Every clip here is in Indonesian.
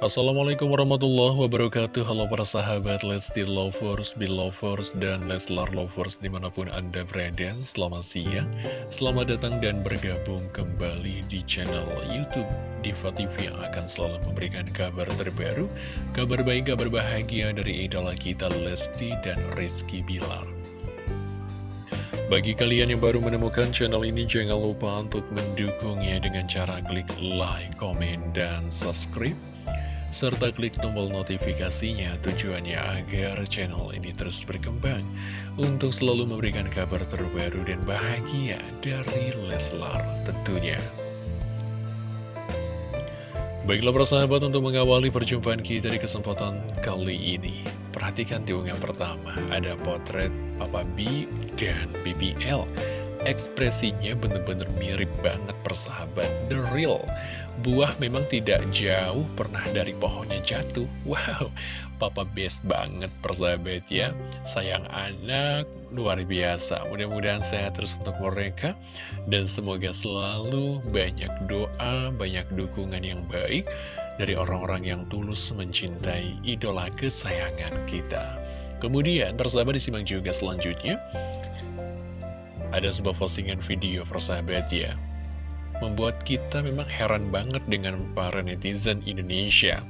Assalamualaikum warahmatullahi wabarakatuh. Halo para sahabat Lesti Lovers, Belovers, dan Leslar Lovers di mana pun anda berada. Selamat siang, selamat datang dan bergabung kembali di channel Youtube Diva TV Yang akan selalu memberikan kabar terbaru Kabar baik, kabar bahagia dari idola kita Lesti dan Rizky Bilar. Bagi kalian yang baru menemukan channel ini, jangan lupa untuk mendukungnya dengan cara klik like, komen, dan subscribe serta klik tombol notifikasinya tujuannya agar channel ini terus berkembang untuk selalu memberikan kabar terbaru dan bahagia dari Leslar tentunya. Baiklah persahabat untuk mengawali perjumpaan kita di kesempatan kali ini Perhatikan di yang pertama. Ada potret Papa B dan BBL Ekspresinya bener-bener mirip banget persahabat. The Real Buah memang tidak jauh pernah dari pohonnya jatuh. Wow, papa best banget persahabat ya. Sayang anak, luar biasa. Mudah-mudahan sehat terus untuk mereka. Dan semoga selalu banyak doa, banyak dukungan yang baik Dari orang-orang yang tulus mencintai idola kesayangan kita. Kemudian persahabat disimak juga selanjutnya. Ada sebuah postingan video persahabat ya membuat kita memang heran banget dengan para netizen Indonesia.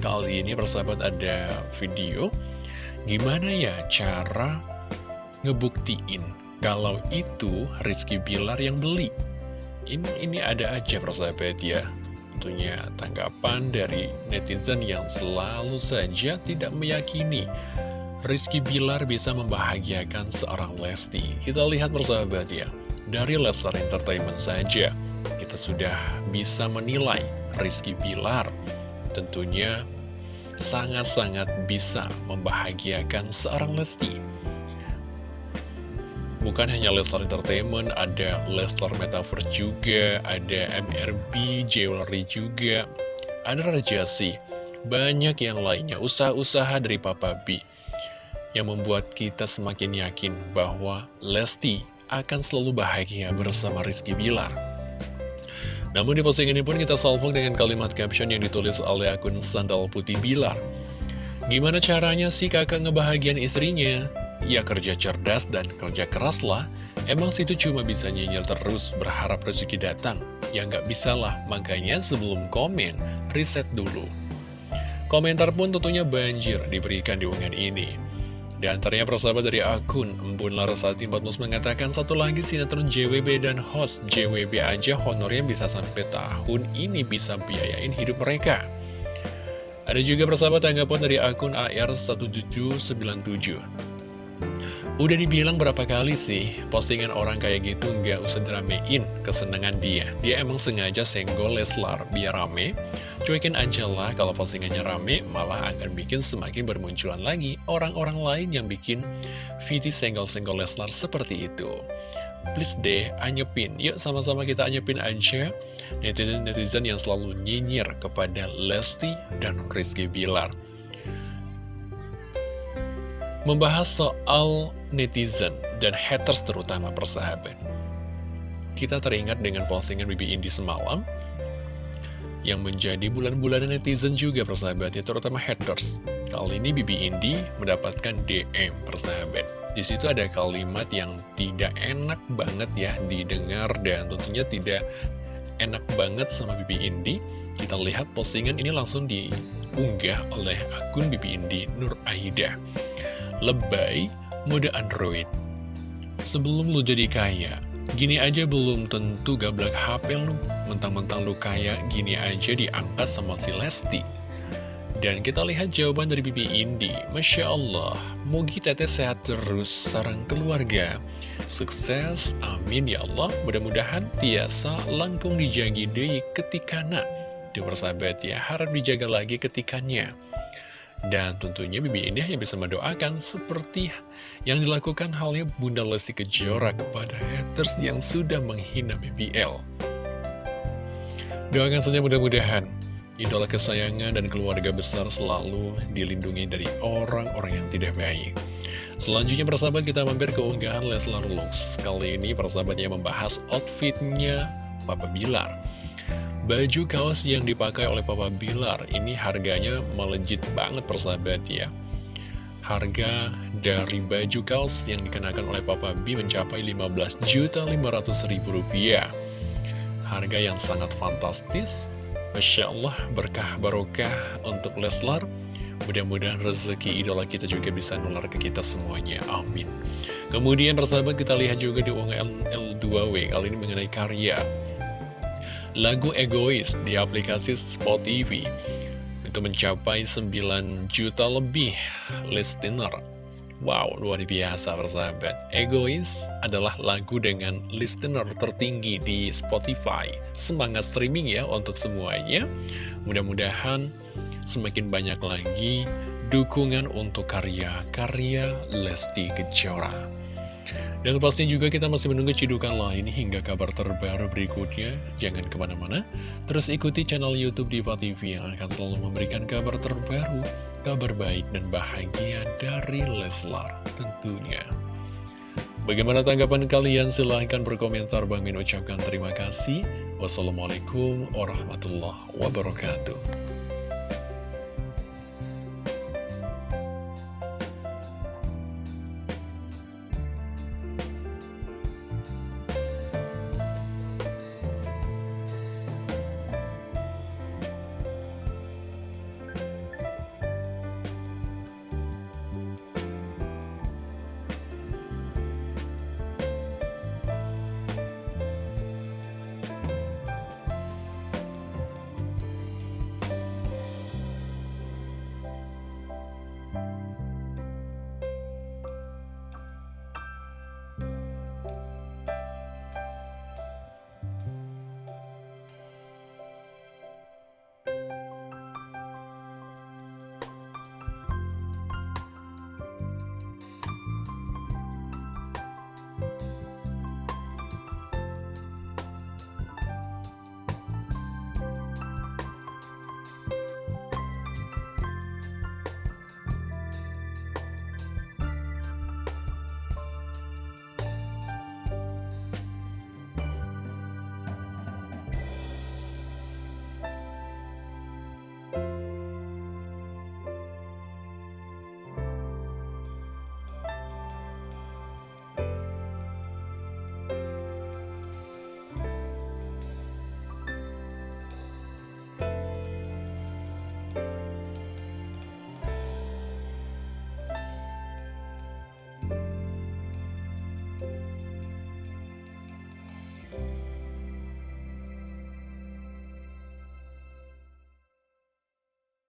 Kali ini persahabat ada video, gimana ya cara ngebuktiin kalau itu Rizky Bilar yang beli. Ini, ini ada aja persahabat ya, tentunya tanggapan dari netizen yang selalu saja tidak meyakini Rizky Bilar bisa membahagiakan seorang Lesti. Kita lihat persahabat ya dari Leslar Entertainment saja. Kita sudah bisa menilai Rizky Bilar tentunya sangat-sangat bisa membahagiakan seorang Lesti. Bukan hanya Leslar Entertainment, ada Leslar Metaverse juga, ada MRB, Jewelry juga, ada Rajasi, banyak yang lainnya, usaha-usaha dari Papa B, yang membuat kita semakin yakin bahwa Lesti akan selalu bahagia bersama Rizky Bilar. Namun di postingan ini pun kita salvo dengan kalimat caption yang ditulis oleh akun Sandal Putih Bilar. Gimana caranya sih kakak ngebahagian istrinya? Ya kerja cerdas dan kerja keras lah. Emang situ cuma bisa nyinyir terus berharap rezeki datang. Ya nggak bisa lah, makanya sebelum komen, riset dulu. Komentar pun tentunya banjir diberikan di unggahan ini. Di antaranya persahabat dari akun Embun Larasati 14 mengatakan satu lagi sinetron JWB dan host JWB aja honornya bisa sampai tahun ini bisa biayain hidup mereka. Ada juga persahabat tanggapan dari akun AR1797. Udah dibilang berapa kali sih, postingan orang kayak gitu nggak usah diramein kesenangan dia. Dia emang sengaja senggol Leslar biar rame. Cuekin aja lah kalau postingannya rame, malah akan bikin semakin bermunculan lagi orang-orang lain yang bikin VT senggol-senggol Leslar seperti itu. Please deh, anyepin. Yuk sama-sama kita anyepin aja netizen-netizen yang selalu nyinyir kepada Lesti dan Rizky Bilar. Membahas soal netizen dan haters terutama persahabat. Kita teringat dengan postingan Bibi Indi semalam yang menjadi bulan-bulan netizen juga persahabatnya, terutama haters. Kali ini Bibi Indi mendapatkan DM persahabat. Di situ ada kalimat yang tidak enak banget ya didengar dan tentunya tidak enak banget sama Bibi Indi. Kita lihat postingan ini langsung diunggah oleh akun Bibi Indi Nur Aida lebay, mode Android. Sebelum lu jadi kaya, gini aja belum tentu gablak HP lu, mentang-mentang lu kaya, gini aja diangkat sama si Lesti. Dan kita lihat jawaban dari Bibi Indi, Masya Allah, mugi teteh sehat terus sarang keluarga. Sukses, amin ya Allah, mudah-mudahan tiasa langkung dijagi deh ketikana. Di persahabat ya, harap dijaga lagi ketikannya. Dan tentunya Bibi ini hanya bisa mendoakan seperti yang dilakukan halnya Bunda Lesti Kejora kepada haters yang sudah menghina BBL. Doakan saja mudah-mudahan idola kesayangan dan keluarga besar selalu dilindungi dari orang-orang yang tidak baik. Selanjutnya persahabat kita mampir ke unggahan Leslar Lux. Kali ini persahabatnya membahas outfitnya Papa Bilar. Baju kaos yang dipakai oleh Papa Bilar ini harganya melejit banget persahabat ya. Harga dari baju kaos yang dikenakan oleh Papa B mencapai 15.500.000 rupiah. Harga yang sangat fantastis. Masya Allah berkah barokah untuk Leslar. Mudah-mudahan rezeki idola kita juga bisa nular ke kita semuanya. Amin. Kemudian persahabat kita lihat juga di UNGL L2W kali ini mengenai karya lagu Egois di aplikasi Spot TV itu mencapai 9 juta lebih listener. Wow, luar biasa persahabat. Egois adalah lagu dengan listener tertinggi di Spotify. Semangat streaming ya untuk semuanya. Mudah-mudahan semakin banyak lagi dukungan untuk karya-karya Lesti Kejora. Dan pastinya juga kita masih menunggu cidukan lain hingga kabar terbaru berikutnya. Jangan ke mana-mana, terus ikuti channel Youtube Diva TV yang akan selalu memberikan kabar terbaru, kabar baik dan bahagia dari Leslar tentunya. Bagaimana tanggapan kalian? Silahkan berkomentar. Bang Min ucapkan terima kasih. Wassalamualaikum warahmatullahi wabarakatuh.